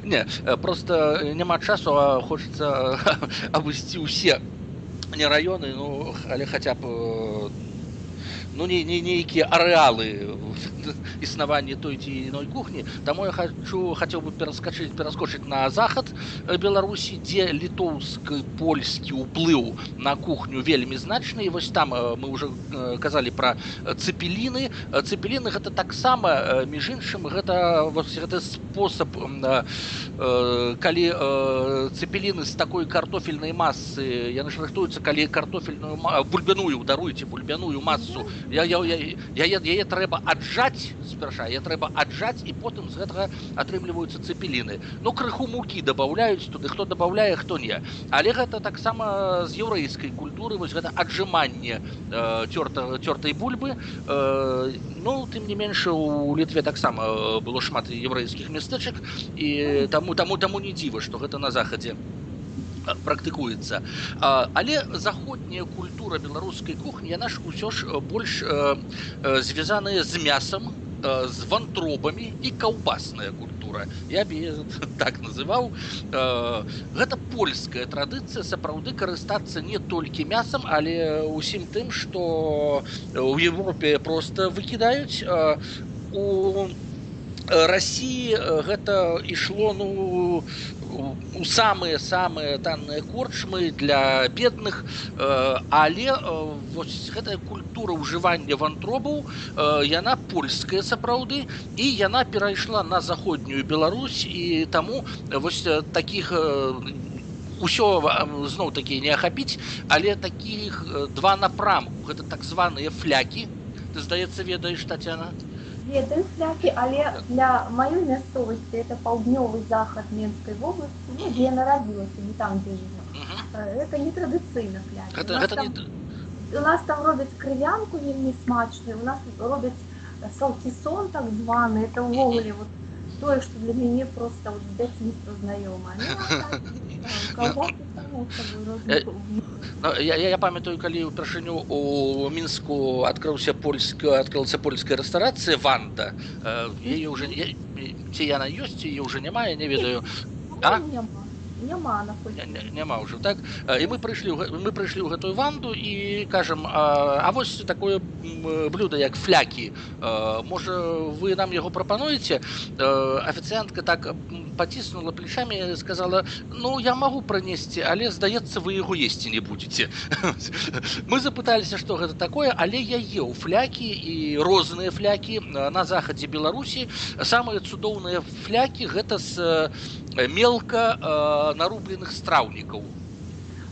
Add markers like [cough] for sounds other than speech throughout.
[laughs] не просто няма часу а хочется [laughs] абысці ўсе не раёны ну але хаця б ну не, не нейкія арэалы [laughs] існавання той ці іной кухні таму я хочу хацеў бы пераскачыць пераскочыць на захад беларусі дзе літоўскі польскі ўплыў на кухню вельмі значны і вось там мы уже казалі пра цепеліны цепеліны гэта таксама між іншым гэта вось гэты спосаб калі цепеліны з такой картофельнай масы яны ж рыхтуюцца калі картофельную бульбяную даруйце бульбяную масу я, я, я, яе, яе трэба аджаць спярша я трэба аджаць і потым з гэтага атрымліваюцца цепеліны ну крыху мукі добавляюць туды хто добавляе хто не але гэта таксама з еўрейскай культуры вось гэта аджыманне э, цёрта цёртай бульбы э, ну тым не менш у літве таксама было шмат еўрейскіх мястэчак і таму таму таму не дзіва што гэта на захадзе практыкуецца але заходняя культура беларускай кухні яна ж усё ж больш звязаная з мясам з вантробамі і каўбасная культура я б [laughs] так называў гэта польская традыцыя сапраўды карыстацца не толькі мясам але усім тым што у Европе просто выкідаюць у России гэта ішло ну у самыя самыя танныя корчмы для бедных э, але э, вось гэтая культура ўжывання вантробаў э, яна польская сапраўды і яна перайшла на заходнюю Беларусь і таму вось таких ўсё зноў такі не ахапіць але таких два напрамку гэта так званыя флякі ты здаецца ведаеш татяна ведаю флякі але для маёй мясцовасці это паўднёвы захад менскай вобласці ну, дзе нарадзілася не там дзе жыве это не традыцыйна у нас там робяць крывянку вельмі смачную у нас робяць салкісон так званы это ўвогуле вот тое што для мяне просто вот, дзяцінства знаёма Ну, я, я, я памятаю калі ўпершыню у мінску адкрыўся польска адкрылася польская рэстарацыя ванда яе уже ці яна ёсць і уже няма я не ведаю а? няма няма ўжо так і мы прыйшлі мы прыйшлі ў гэтую ванду і кажам а, а вось такое блюдо як флякі можа вы нам яго прапануеце афіцыянтка так паціснула плечамі сказала ну я магу пранесці але здаецца вы яго есці не будете [laughs] мы запыталіся что гэта такое але я еў флякі і розныя флякі на захадзе беларусі самыя цудоўныя флякі гэта з мелка э, нарубленых страўнікаў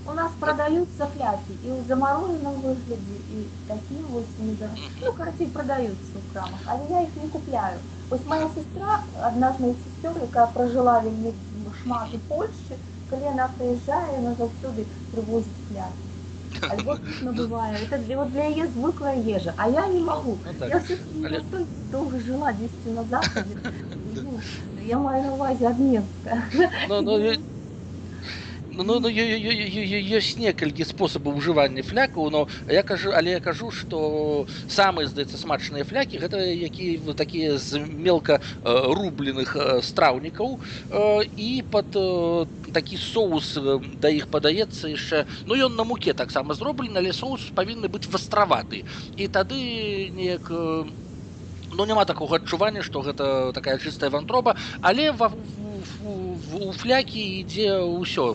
у нас продаются фляки и в замороженном выгляде и такие вот недорогие. ну короче продаются в крамах а я их не купляю Ось моя сестра одна з моїх сестер яка прожила вельмі шмат у Польщі коли вона приїжджає вона завсюди привозить фляки Альбо набываю. Это вот для ее звыклая ежа. А я не могу. Ну, [laughs] так. Я все Але... долго жила 10 назад. Ну, я маю на увазі Обненска. Ну, ну, ну, ну ёсць некалькі спосабаў ужывання флякаў но я кажу але я кажу что самыя здаецца смачныя флякі гэта які такія з мелка рубленых страўнікаў і под такі соус да іх падаецца яшчэ ну ён на муке таксама зроблены але соус павінны быць вастраваты і тады неяк ну няма такога адчування што гэта такая чыстая вантроба але ва у флякі ідзе ўсё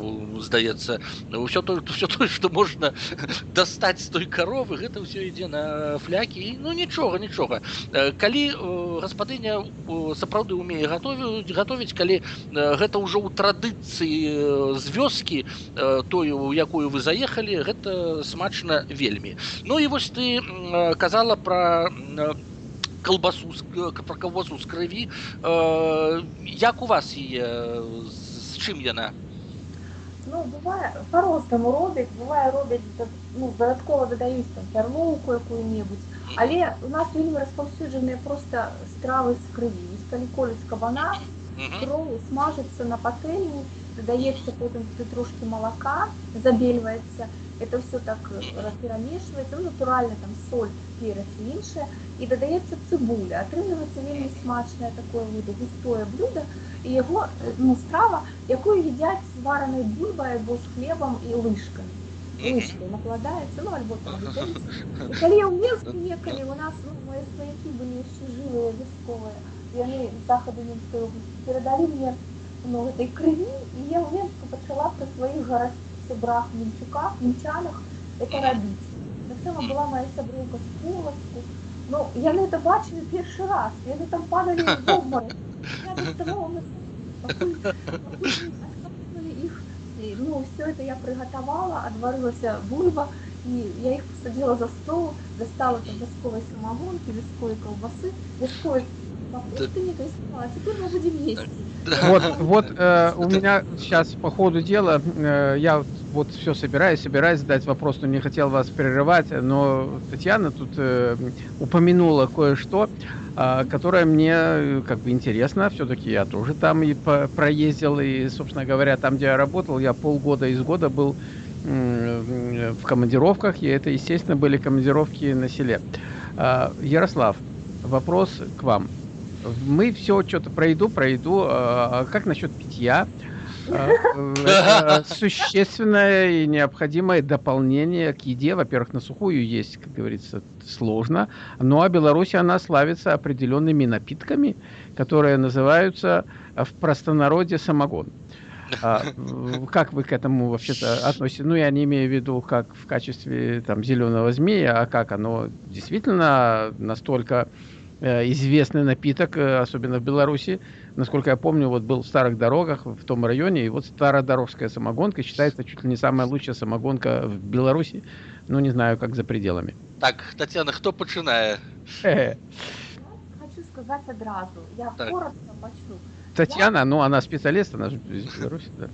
здаецца ўсё то все тое што можна [laughs] дастаць з той каровы гэта ўсё ідзе на флякі ну нічога нічога калі гаспадыня сапраўды умее гатовіць гатовіць калі гэта ўжо ў традыцыі з вёскі тою у якую вы заехалі гэта смачна вельмі ну і вось ты казала пра колбасу про кавозу з крыві э, як у вас яе з чым яна ну бывае по-рознаму робяць бывае робяць ну дадаткова дадаюць там пярлоўку якую-небудзь але у нас вельмі распаўсюджаныя просто стравы з крыві калі колюць кабана кровь смажыцца на патэльні дадаецца потым ты трошки малака забельваецца это все так перамешваецца ну, натуральна там соль перац іншае і додається цибуля. Отримується вельми смачне таке густое блюдо, і його ну, страва, яку їдять з вареною бульбою або з хлібом і лишками. Лишкою накладається, ну або там вітельце. І коли я в Мінську їхали, у нас ну, мої свояки були ще живі, військові, і вони з заходу Мінської області передали мені ну, этой крові, і я в Мінську почала при своїх городцях Мінчуках, Мінчанах це робити. Так само була моя сябрівка з Полоцку. ну, я не це бачила перший раз, вони там падали в обморок. Я доставала их, и, ну, все это я приготовала, отварилася бульба, и я их посадила за стол, достала там а теперь мы будем есть. Вот, вот э, у меня сейчас по ходу дела, э, я вот все собираюсь, собираюсь задать вопрос, но не хотел вас прерывать, но Татьяна тут э, упомянула кое-что, э, которое мне э, как бы интересно, все-таки я тоже там и по проездил, и, собственно говоря, там, где я работал, я полгода из года был э, в командировках, и это, естественно, были командировки на селе. Э, Ярослав, вопрос к вам мы все что-то про еду, про еду. А как насчет питья? Это [laughs] существенное и необходимое дополнение к еде. Во-первых, на сухую есть, как говорится, сложно. Ну а Беларусь, она славится определенными напитками, которые называются в простонародье самогон. А, как вы к этому вообще-то относитесь? Ну, я не имею в виду как в качестве там зеленого змея, а как оно действительно настолько Э, известный напиток, э, особенно в Беларуси Насколько я помню, вот был в старых дорогах в том районе, и вот стародорожская самогонка считается чуть ли не самая лучшая самогонка в Беларуси. Ну, не знаю, как за пределами. Так, Татьяна, кто починає? Хочу сказать одразу. Я так. коротко почну. Татьяна, я... ну она специалист, она же из Беларуси, да?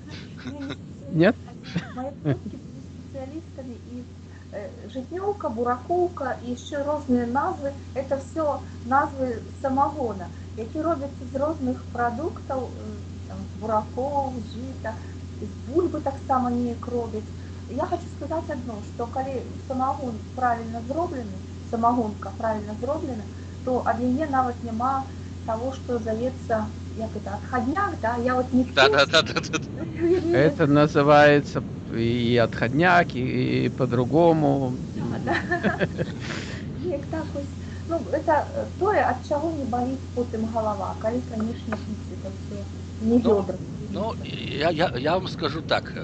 Нет? Мои предки специалистами и Э, житневка, бураковка і ще різні назви. Це все назви самогона, які робляться з різних продуктів, э, там, з бураков, жита, з бульби так само ніяк роблять. Я хочу сказати одно, що коли самогон правильно зроблений, самогонка правильно зроблена, то ад яе нават няма того, что зовется як это, отходняк, да, я вот не да, да, да, да, да. Это называется и отходняк, и, и по-другому. Да, да. [laughs] Як так ось, ну, это тое, от чего не болит потом голова, коли, конечно, пить это все не ну, бедра. Ну, я, я, я вам скажу так,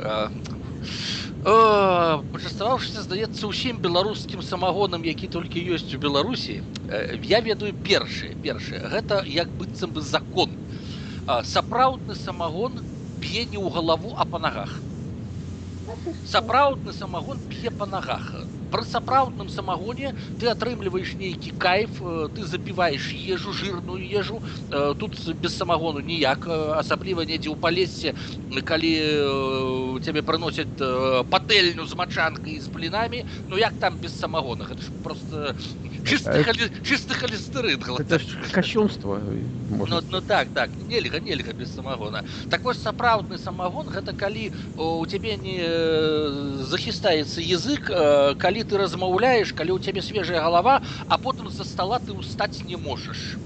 пачаставаўшыся здаецца ўсім беларускім самагонам які толькі ёсць у беларусі я ведаю першы першы гэта як быццам бы закон сапраўдны самагон п'е не ў галаву а па нагах сапраўдны самагон п'е па нагах пры сапраўдным самагоне ты атрымліваешь нейкі кайф ты запіваеш ежу жирную ежу тут без самагону ніяк асабліва недзе ў палесе калі цябе прыносяць патэльню з мачанкай з блінамі ну як там без самагона гэта ж просто чисты, а холи... чисты холестерин это кощунство ну, ну так так нельга нельга без самогона так вось сапраўдны самогон гэта калі у цябе не захістаецца язык калі ты размаўляешь калі у цябе свежая голова а потым за стола ты устаць не можаш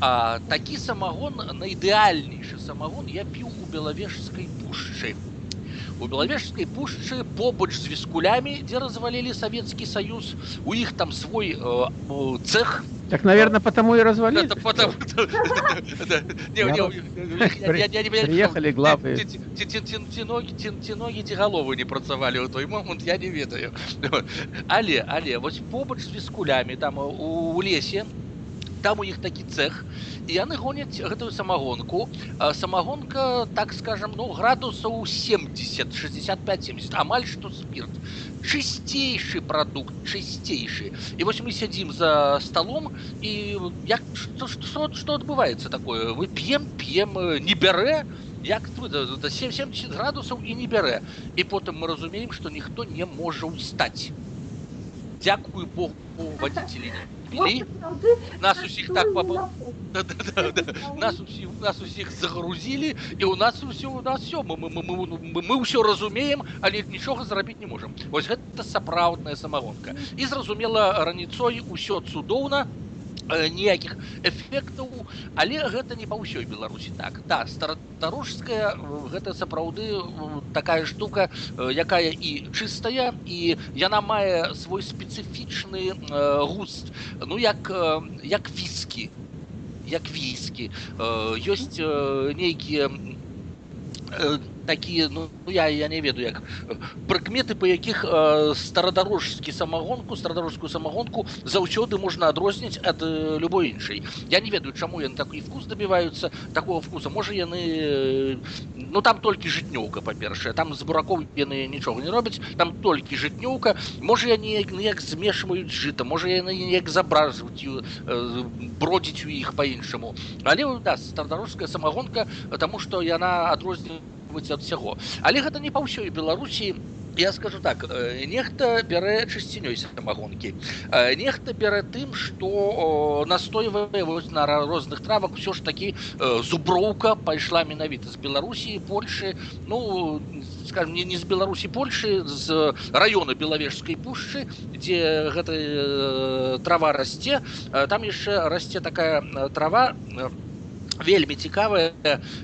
а такі самагон на ідэальнейшы самагон я піў у белавежскай пушчы у белавежскай пушчы побач з віскулямі дзе развалілі савецкі саюз у іх там свой э, цех так наверное потому и развалили [laughs] приехали главы ноги ці галовы не працавалі ў той момант я не ведаю [laughs] але але вось побач з віскулямі там у лесе там у іх такі цех і яны гоняць гэтую самагонку самагонка так скажем ну градусаў 70 65 70 амаль што спирт чысцейшы прадукт чысцейшы і вось мы сядзім за столом і як што, што, што адбываецца такое вы п'ем п'ем не бярэ як 70 градусаў і не бярэ і потым мы разумеем што ніхто не можа ўстаць дзякую богу вадзіцелі вели нас усіх так папа нас усіх нас усіх загрузілі і у нас все у нас все мы, мы, мы, мы, мы ўсё разумеем але нічога зрабіць не можем ось гэта сапраўдная самагонка і зразумела раніцой усё цудоўна ніякіх эфектаў але гэта не па ўсёй беларусі так. Да старатарожская гэта сапраўды такая штука якая і чыстая і яна мае свой спецыфічны густ. Ну як як віскі як віскі ёсць нейкія такія ну я я не ведаю як прыкметы па якіх э, старадарожскі самагонку старадарожскую самагонку заўсёды можна адрозніць ад э, любой іншай я не ведаю чаму яны такі вкус добіваюцца такого вкуса можа яны э, ну там толькі жытнёўка па-першае там з буракоў яны нічога не робяць там толькі жытнёўка можа я неяк неяк змешваюць жыта можа яны неяк забразваюць э, бродзіць у іх па-іншаму але да старадарожская самагонка тому что яна адрознівае быць ад усяго але гэта не па ўсёй беларусі я скажу так нехта бярэ чысцінёй самагонкі нехта бярэ тым што настойвае вось на розных травах усё ж такі зуброўка пайшла менавіта з беларусі польшы ну скажем не не з беларусі польшы з раёна белавежскай пушчы дзе гэта трава расце там яшчэ расце такая трава на вельмі цікавая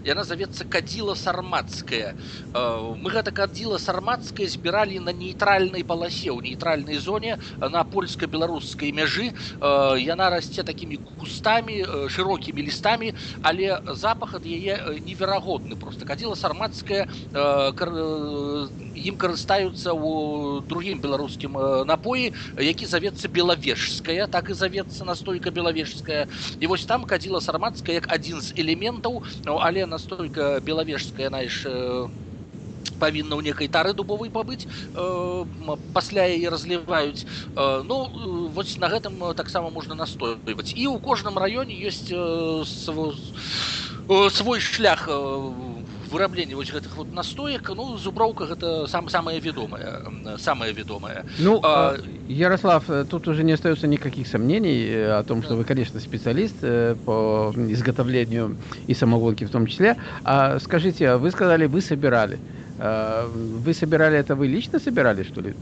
яна завецца кадзіла сармацкая мы гэта кадзіла сармацкая збіралі на нейтральнай паласе ў нейтральнай зоне на польска-беларускай мяжы яна расце такімі кустамі шырокімі лістамі але запах ад яе неверагодны просто кадзіла сармацкая ім карыстаюцца ў другім беларускім напоі які завецца белавежская так і завецца настойка белавежская і вось там кадзіла сармацкая як адзін з элементаў ну, але настолько белавежская знаешь павінна ў некай тары дубовай пабыць э, пасля яе разліваюць э, ну вось на гэтым таксама можна настойваць і ў кожным раёне ёсць э, свой, свой шлях в выраблення вось гэтых вот настоек ну зуброўка гэта сам самая ведомая самая ведомая ну а, ярослав тут уже не остается никаких сомнений о том что вы конечно специалист по изготовлению и самогонки в том числе. А скажите вы сказали вы собирали. Вы собирали это вы лично собирали что ли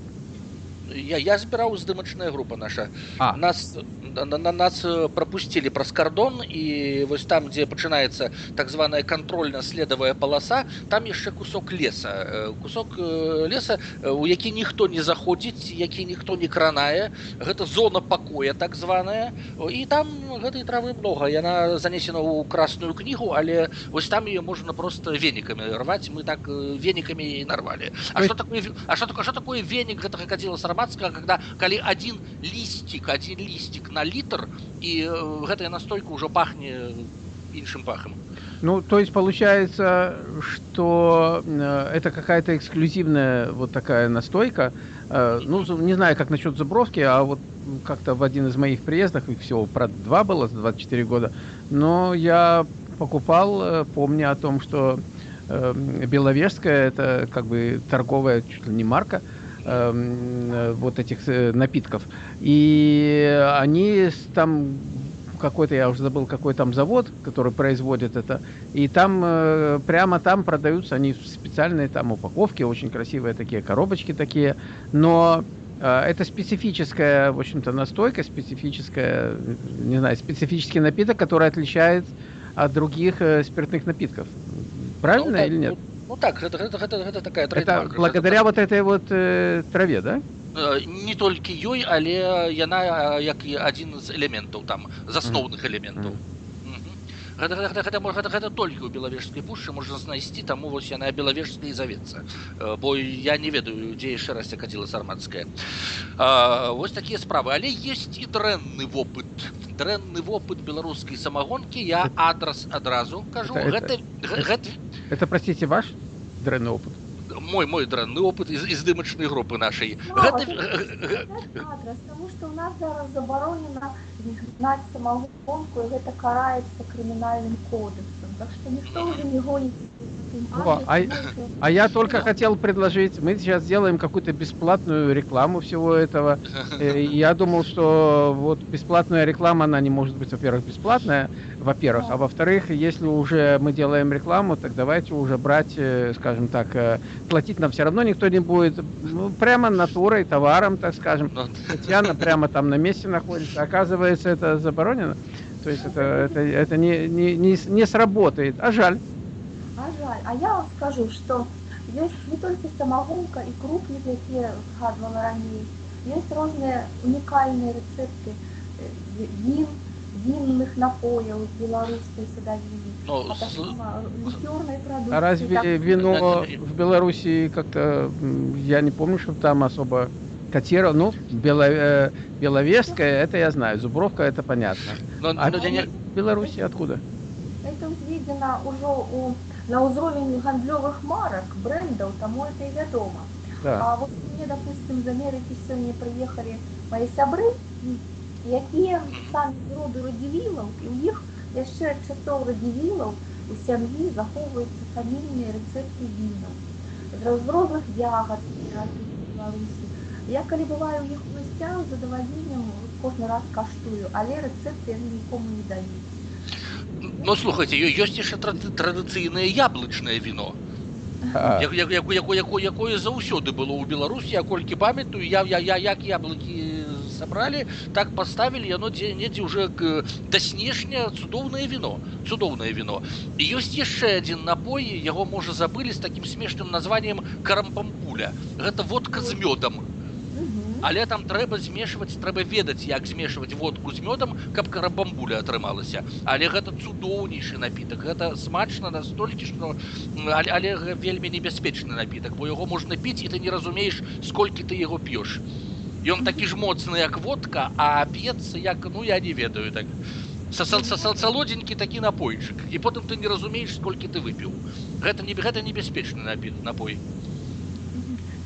я, я збіраў здымачная група наша а. нас на, на нас пропусцілі праз кардон і вось там дзе пачынаецца так званая контрольна-следавая паласа там яшчэ кусок леса кусок леса у які ніхто не заходзіць які ніхто не кранае гэта зона пакоя так званая і там гэтай травы много яна занесена ў красную кнігу але вось там ее можна просто венікамі рваць мы так венікамі і нарвалі А что такое А что такое что такое венік гэтага кадзіла сармацкага когда калі один лістик один лістик на літр і гэтая настойка ўжо пахне іншым пахам ну то есть получается что это какая-то эксклюзивная вот такая настойка ну не знаю как насчет забровки а вот как-то в один из моих приездов их всего про два было за 24 года но я покупал помня о том что беловежская это как бы торговая чуть ли не марка Эм, вот этих э, напитков. И они там какой-то, я уже забыл, какой там завод, который производит это. И там, э, прямо там продаются они специальные там упаковки, очень красивые такие коробочки такие. Но э, это специфическая, в общем-то, настойка, специфическая, не знаю, специфический напиток, который отличает от других спиртных напитков. Правильно ну, или нет? Ну, ну так, гэта, гэта, гэта, гэта такая Это благодаря гэта, вот этой вот э, траве, да? Э, не толькі ёй, але яна як і адзін з элементаў там засноўных элементаў. Mm -hmm гэта, гэта, гэта, гэта, гэта толькі ў белавежскай пушчы можна знайсці таму вось яна белавежская і завецца бо я не ведаю дзе яшчэ раз кадзіла сармацкая вось такія справы але есть і дрэнны вопыт дрэнны вопыт беларускай самагонкі я [laughs] адрас адразу кажу это, гэта, это, гэта... это простите ваш дрэнны опыт мой мой дрэнны опыт из, из дымачнай групы нашай гэта... адрас, что у нас зараз забаронена гнаць самагонку і гэта караецца крымінальным кодексам так што ніхто ўжо не гоніць во, адрес, а- можете- А я только хотел предложить, мы сейчас сделаем какую-то бесплатную рекламу всего этого. [laughs] Э, и Я думал, что вот бесплатная реклама, она не может быть, во-первых, бесплатная, во-первых, а во-вторых, если уже мы делаем рекламу, так давайте уже брать, э, скажем так, э, платить нам все равно никто не будет, ну, прямо натурой, товаром, так скажем. Ну, Татьяна прямо там на месте находится. Оказывается, это заборонено. То есть это, это, это не, не, не, не сработает. А жаль. А жаль. А я вам скажу, что есть не только самогонка и крупні, які згадувала раніше, є різні унікальні рецепти е, він, вінних напоїв з білоруської садовини. ну, А с- так само лікерної продукції. А разве так, вино Это- в Беларуси как-то, м, я не помню, что там особо котировано. Ну, бело, э, Беловежская, это я знаю, Зубровка, это понятно. ну, А ну, я не- в Беларуси откуда? Це зведено уже у, на узровень гандльових марок, брендів, тому це і відомо. Да. А от мені, допустим, з Америки сьогодні приїхали мої сябри, які самі з роду радівілів, і у їх ще з часов радівілів у сім'ї заховуються фамільні рецепти віна. З розробних ягод в Білорусі. Я коли буваю у їх в гостях, з задоволенням кожен раз каштую, але рецепти вони нікому не дають. ну слухайте, ё- ёсць яшчэ тра- традыцыйнае яблычнае віно А, як, як, як, якое, якое, якое заўсёды было ў беларусі я колькі памятаю я, я, я як яблыкі сабралі так паставілі яно дзе недзе уже к- да снежня цудоўнае віно цудоўнае віно і ёсць яшчэ адзін напой яго можа забылі з такім смешным названием карампампуля гэта водка з мёдам Мгм. Але там трэба змешваць трэба ведаць як змешваць водку з мёдам каб карабамбуля атрымалася але гэта цудоўнейшы напітак гэта смачна настолькі што м, але, але вельмі небяспечны напітак бо яго можна піць і ты не разумееш сколькі ты яго п'еш ён такі ж моцны як водка а п'ецца як ну я не ведаю так. Са- са- са- са- салодзенькі такі напойчык і потым ты не разумееш сколькі ты выпіў гэта не гэта небяспечны напі напой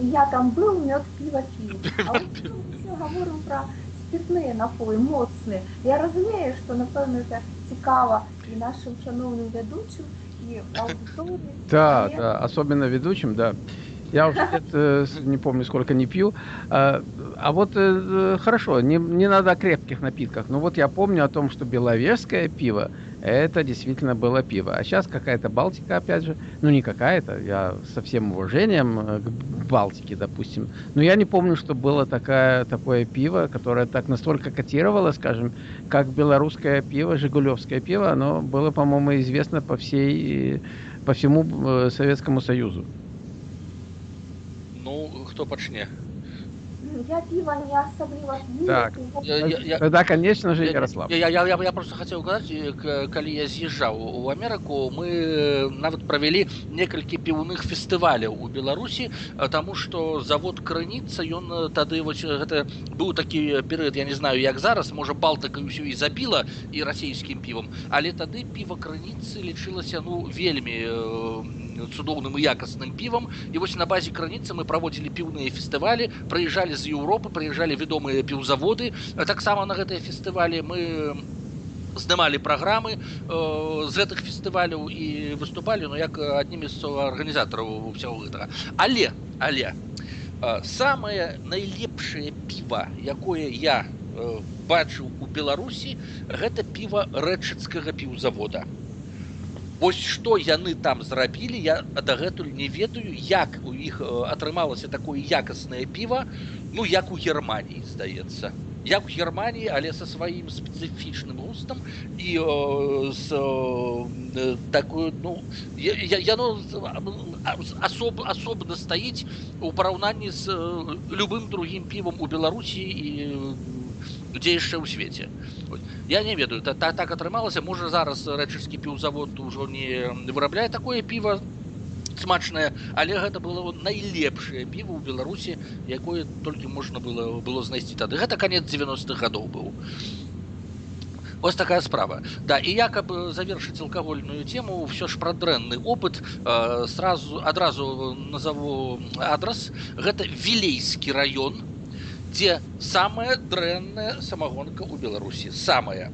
Я там был, мед, пиво пил. [laughs] А вот мы все говорим про спиртные напої, моцні. Я розумію, що напевно це цікаво і нашим шановним ведучим, і аудиторії. да, але да, особенно ведущим, да. Я уже [laughs] лет, э, с- не помню, сколько не пью. А, а вот э, э, хорошо, не, не надо о крепких напитках. Но вот я помню о том, что беловежское пиво, это действительно было пиво. А сейчас какая-то Балтика, опять же. Ну, не какая-то, я со всем уважением э, к Балтике, допустим. Но я не помню, что было такая, такое пиво, которое так настолько котировало, скажем, как белорусское пиво, жигулевское пиво. Оно было, по-моему, известно по всей, по всему э, Советскому Союзу. ну хто пачне Я пиво не особливо п'ю. Так. його- Я- я- я- Тогда, конечно же, Я- Ярослав. Я, я, я, я просто хотел сказать, э, к- калі я з'язджаў у Амерыку, мы э, нават правялі некалькі піўных фестываляў у Беларусі, э, таму што завод крыніца ён э, тады вось э, гэта быў такі перыяд, я не знаю, як зараз, можа Балтыка ўсё і забіла і расійскім півам, але тады піва крыніцы лічылася ну вельмі э, цудоўным і якасным півам і вось на базе крыніцы мы праводзілі піўныя фестывалі прыязджалі з Еўропы прыязджалі вядомыя піўзаводы таксама на гэтыя фестывалі мы здымалі праграмы э, з гэтых фестываляў і выступалі ну як аднімі з арганізатараў ўсяго гэтага але але э, самае найлепшае піва якое я э, бачыў у беларусі гэта піва рэчыцкага піўзавода Вось што яны там зрабілі я дагэтуль не ведаю як у іх э, атрымалася такое якаснае піва ну як у германії здаецца як у германії але са сваім спецыфічным густам і э, з э, такую ну я- я- яно з- а- з- асоб, асобна стаіць у параўнанні з э, любым другім півам у беларусі і э, дзе яшчэ ў свеце Вось. я не ведаю та, та, так атрымалася можа зараз рэчыскі піўзавод ужо не вырабляе такое піва смачнае але гэта было найлепшае піва ў беларусі якое толькі можна было было знайсці тады гэта канец 90-х гадоў быў Ось такая справа. Да, и я как бы завершить алкогольную тему, все ж про дрэнный опыт, э, сразу, одразу назову адрес. Это Вилейский район. дзе самая дрэнная самагонка ў беларусі самая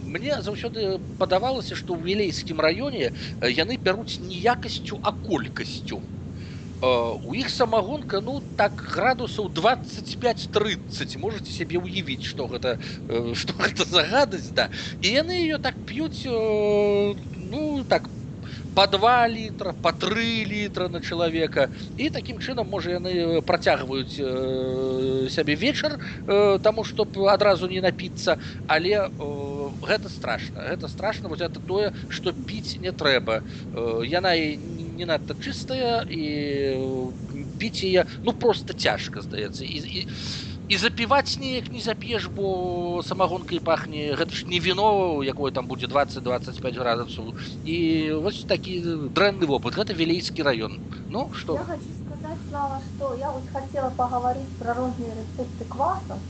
мне заўсёды падавалася што ў вілейскім раёне яны бяруць не якасцю а колькасцю у іх самагонка ну так градусаў 25-30 можете сябе ўявіць что гэта [laughs] что гэта за гадасць да і яны ее так п'юць ну так по 2 літра по 3 літра на чалавека і такім чынам можа яны працягваюць э, сябе вечар э, таму чтоб адразу не напіцца але э, гэта страшно гэта страшно вот это тое что піць не трэба э, яна і не надта чыстая і піць яе ну просто цяжка здаецца і, і і запіваць неяк не зап'еш бо самагонкай пахне гэта ж не віно якое там будзе 20-25 градусаў і вось такі дрэнны вопыт гэта вілейскі раён ну что я хочу сказать слава что я вот хотела поговорить про розныя рецепты квасов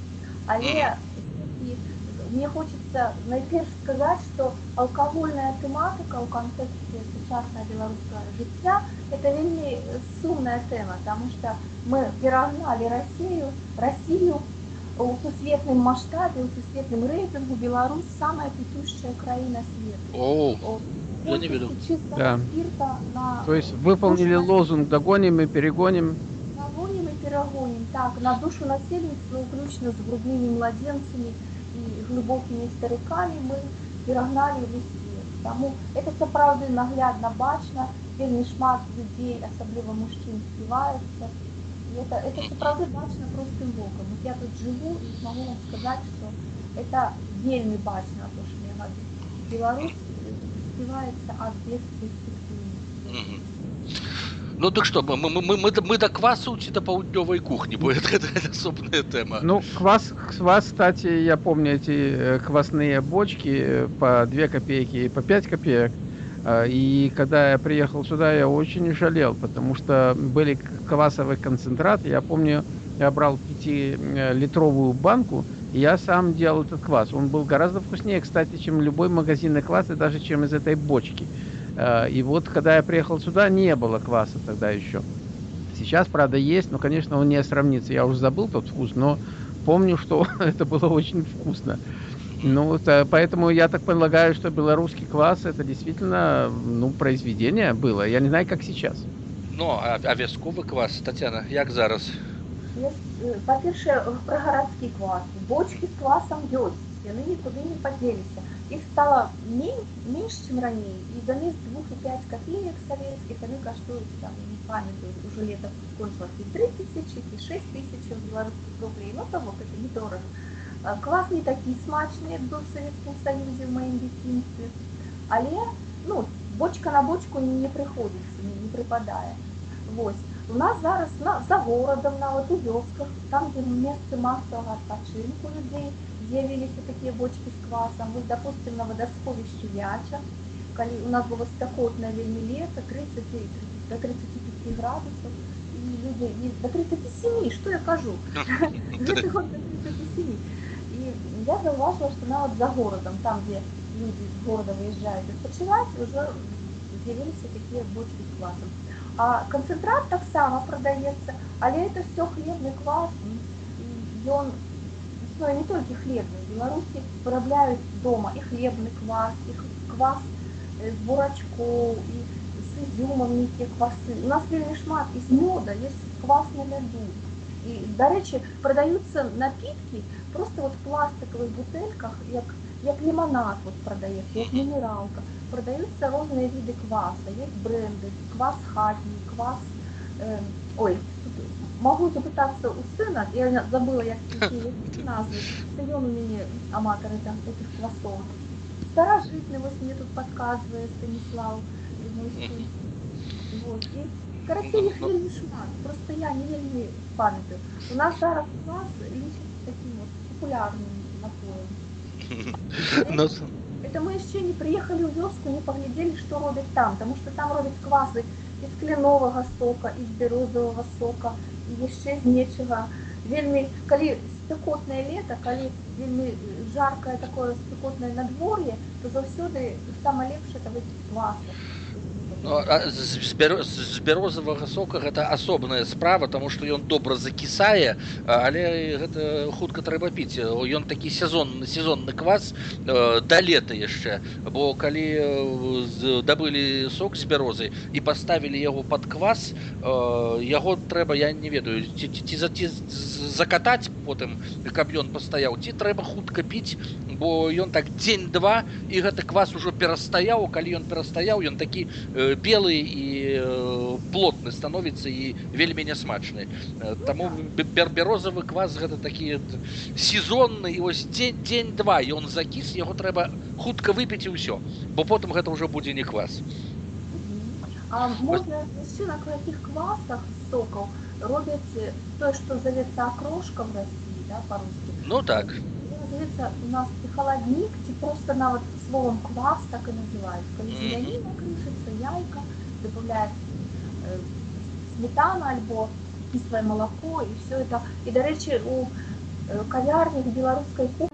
але мне хочется найперш сказать что алкогольная тематика у контексте сучасная беларуская жыцця это вельмі сумная тема потому что мы перагнали Россию, Россию у сусветным масштабе, у сусветным рейтингу Беларусь самая петущая краина света. О, я не видел. Да. На... То есть выполнили душу лозунг «догоним и перегоним». Догоним и перегоним. Так, на душу насельництва, включно с грудными младенцами и глубокими стариками, мы перегнали весь свет. Тому это сапраўды наглядно бачно, вельмі шмат людей, особливо мужчин, співаються. И это, это правда бачно простым боком. Вот я тут живу и могу вам сказать, что это вельмі бачно, то, что я говорю. Беларусь співаецца ад бесперспектыўна. Ну так что, мы, мы, мы, мы, мы до квасу ці до паўднёвай кухни, бо это, это, это особная тема. Ну, квас, квас, кстати, я помню эти э, квасные бочки э, по 2 копейки и по 5 копеек. А, и когда я приехал сюда, я очень жалел, потому что были квасовый концентрат. Я помню, я брал 5-литровую банку, и я сам делал этот квас. Он был гораздо вкуснее, кстати, чем любой магазинный квас, и даже чем из этой бочки. и вот, когда я приехал сюда, не было кваса тогда еще. Сейчас, правда, есть, но, конечно, он не сравнится. Я уже забыл тот вкус, но помню, что [laughs] это было очень вкусно. Ну, это, поэтому я так полагаю, что белорусский класс это действительно ну, произведение было. Я не знаю, как сейчас. Ну, а, а вясковы квас, Татьяна, як зараз? Па-першае, пра гарадскі квас. Бочкі з квасам ёсць, яны нікуды не падзеліся. Іх стала менш, менш чым раней, і замест 2 і 5 копеек советских они каштуюць там, не памятаю, уже лето скончилось и 3 тысячи, и 6 тысяч белорусских рублей. Ну, того, это недорого. Квас не такі смачны, як быў Савецкім Саюзе ў маім дзяцінстве. Але ну, бочка на бочку не прыходзіцца, не, не прыпадае. Вось. У нас зараз на, за горадам, нават у вёсках, там, дзе месцы масавага адпачынку людзей, з'явіліся такія бочкі з квасам. Вось, допустим, на вадасховішчы Вяча, калі у нас было спякотнае вельмі лета, 30, 30, до 35 градусаў, і людзі до 37, што я кажу? Гэты [laughs] [laughs] год до 37 я зауважила, что нават за городом, там, где люди из города выезжают відпочивати, уже з'явилися такие бочки з квасом. А концентрат так само продається, але это все хлебный квас, и он ну, не только хлебный. В Беларуси вырабляют дома и хлебный квас, и квас з бурачков, и с изюмом некие квасы. У нас вельмі шмат из меда, есть квас на льду. И, до речі, продаются напитки просто вот в пластиковых бутыльках, як, як лимонад вот продается, як минералка. Продаются разные виды кваса, есть бренды, квас хатний, квас, э, ой, могу запытаться у сына, я забыла, як какие назвы, это он у меня аматор этих квасов. Старожитный вот мне тут подсказывает Станислав, мой сын. Вот, и Карацей їх вельмі шмат, просто я не вельмі пам'ятаю. У нас зараз квас лічиться таким вот популярным напоем. Ну, [laughs] это мы еще не приехали в вёску, не поглядели, что робят там, потому что там робят квасы из кленового сока, из березового сока, и еще из нечего. Вельмі, калі спекотное лето, калі вельмі жаркое такое спекотное надворье, то заўсёды самое лепшее это выпить кваса. З, бяро- з бярозавага сока гэта асобная справа тому что ён добра закісае але гэта хутка трэба піць. Ён такі сезонны сезонны квас э, да лета яшчэ. Бо калі э, дабылі сок з бярозы і паставілі яго под квас э, яго трэба я не ведаю ці, ці, ці, ці закатаць потым каб ён пастаяў ці трэба хутка піць бо ён так дзень-два і гэты квас ужо перастаяў. Калі ён перастаяў ён такі э, белы і э, плотны становіцца і вельмі нясмачны Э, таму бер бярозавы квас гэта такі т- сезонны і вось дзень дзень-два ён закіс яго трэба хутка выпіць і ўсё бо потым гэта ўжо будзе не квас А можна яшчэ на якіх квасах сокаў робяць э, тое, што завецца акрошкам России, да, по-русски. ну так Це називається у нас і холодник, ці просто навіть словом квас так і називають. Коли Мгм. зеленина кришиться, яйка, добавляють е, сметана або кисле молоко і все це. І, до речі, у е, кав'ярнях білоруської кухні